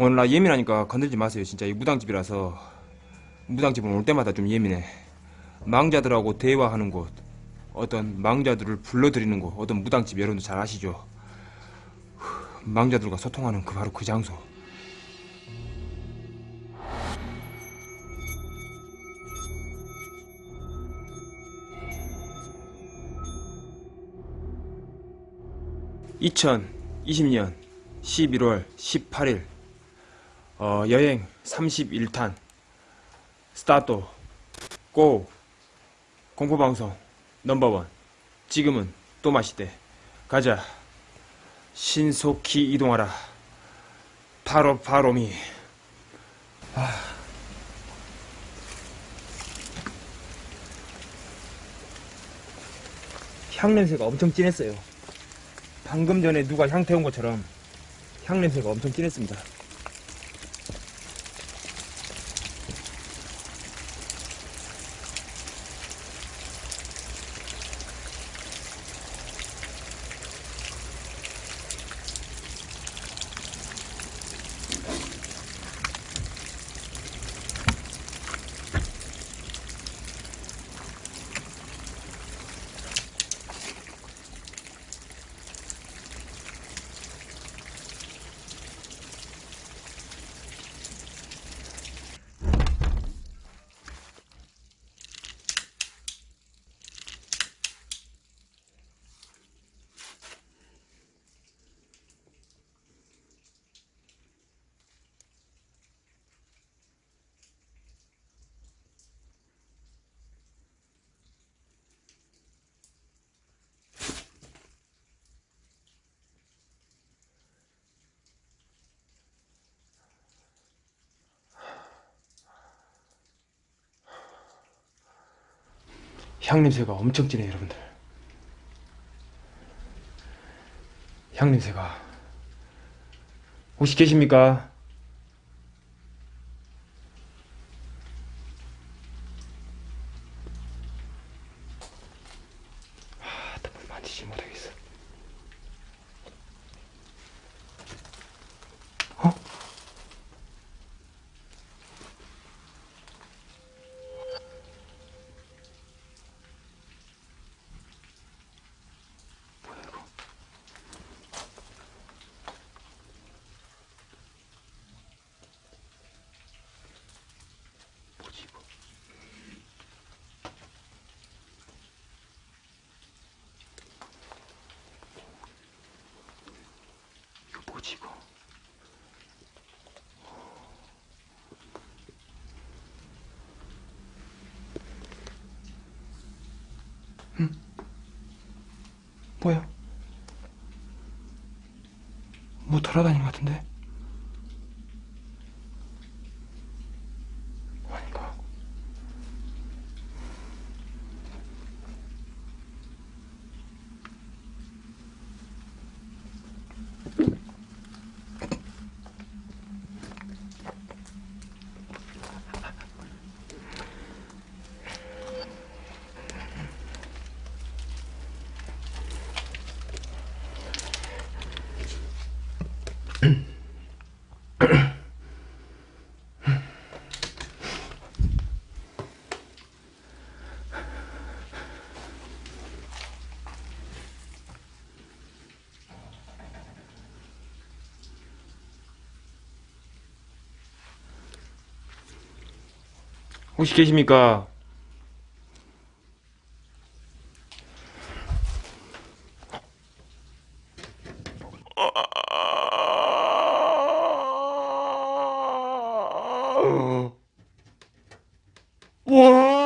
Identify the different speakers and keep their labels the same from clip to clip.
Speaker 1: 오늘 나 예민하니까 건들지 마세요. 진짜 이 무당집이라서 무당집은 올 때마다 좀 예민해. 망자들하고 대화하는 곳, 어떤 망자들을 불러들이는 곳, 어떤 무당집 여러분도 잘 아시죠? 망자들과 소통하는 그 바로 그 장소. (2020년 11월 18일) 어, 여행 31탄. 스타트. 고. 공포방송 넘버원. 지금은 또 마시대. 가자. 신속히 이동하라. 바로 바로미. 아. 향 냄새가 엄청 진했어요. 방금 전에 누가 향 태운 것처럼 향 냄새가 엄청 진했습니다 향 냄새가 엄청 진해요 여러분들 향 냄새가 혹시 계십니까? 아, 나물 만지지 못하겠어 어? 뭐야 이거 뭐지 이거 이거 뭐지 이거 뭐야? 뭐 돌아다니는 것 같은데? 혹시 계십니까? 와!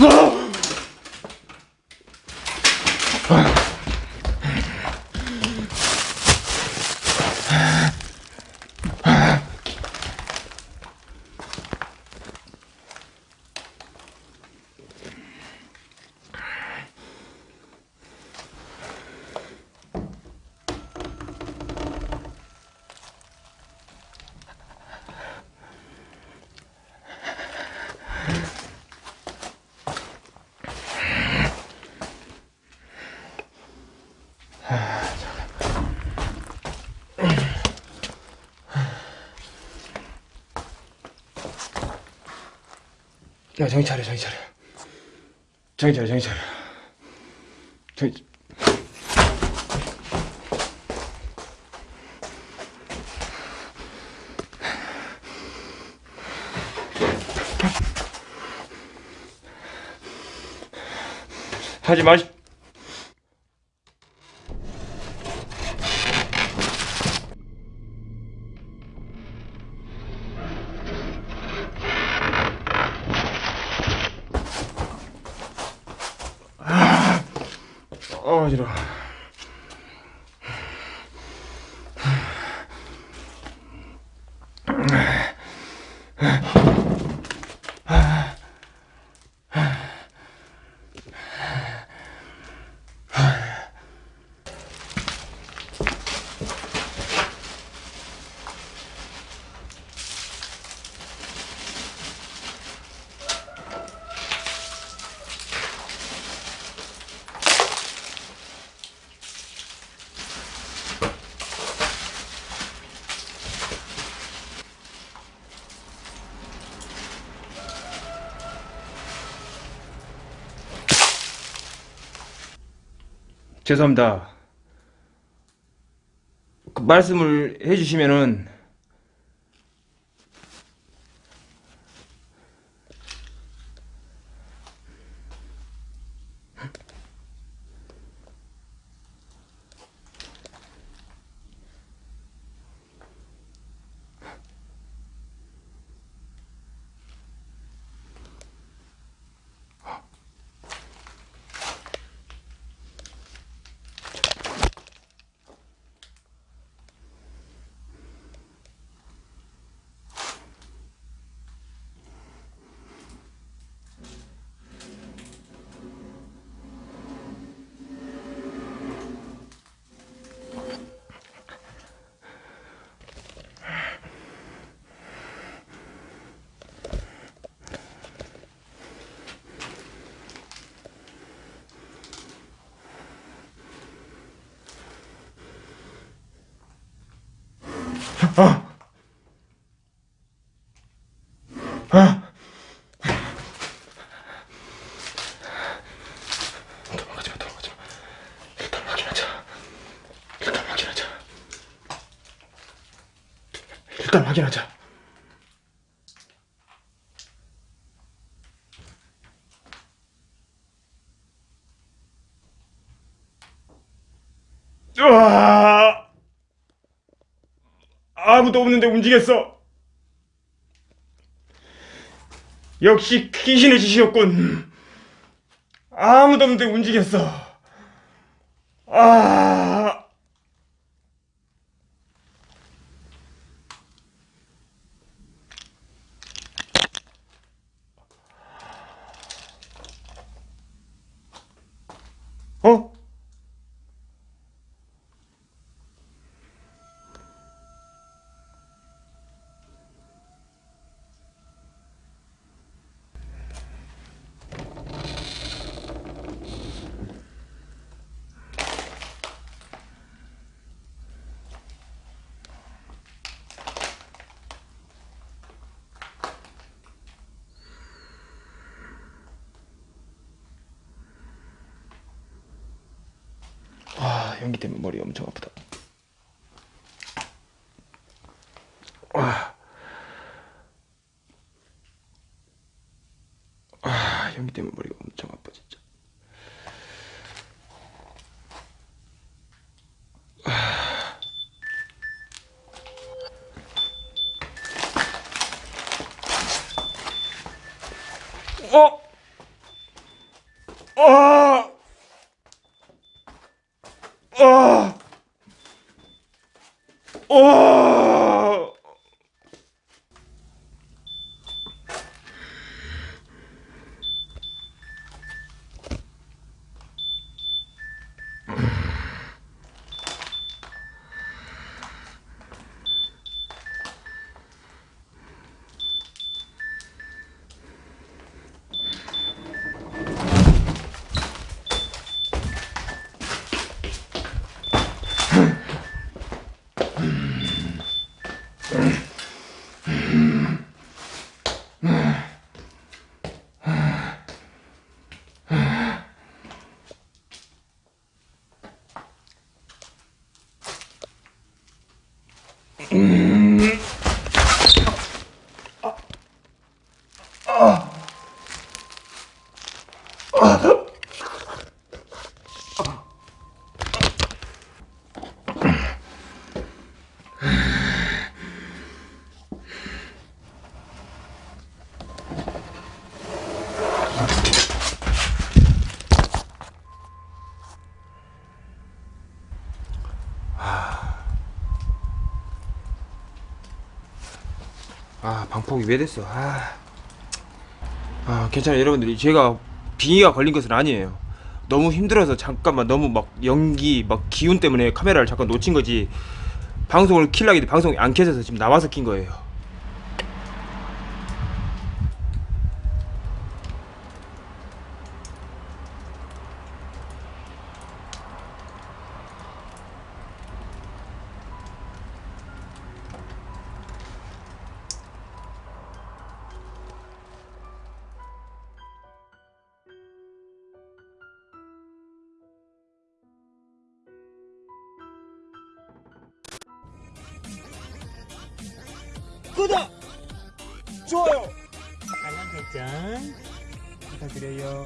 Speaker 1: Ugh! 야, 정신 차려, 정신 차려. 정신 차려, 정신 차려. 정신... 하지 마시. 어, 어지러 죄송합니다. 그 말씀을 해주시면은 도망가지 마. 일단 확인하자. 일단 확인하자. 일단 확인하자. 으아! 아무도 없는데 움직였어. 역시 귀신의 짓이었군. 아무도 없는데 움직였어. 아. 어? 아, 연기 때문에 머리 엄청 아프다. 아, 아 연기 때문에 머리가 엄청 아파 진짜. 방폭이 왜 됐어? 아, 아 괜찮아요. 여러분들이 제가 빙의가 걸린 것은 아니에요. 너무 힘들어서 잠깐만 너무 막 연기 막 기운 때문에 카메라를 잠깐 놓친 거지. 방송을 킬라기 방송이 안 켜져서 지금 나와서 킨 거예요
Speaker 2: 구독! 좋아요! 알람 설정 부탁드려요.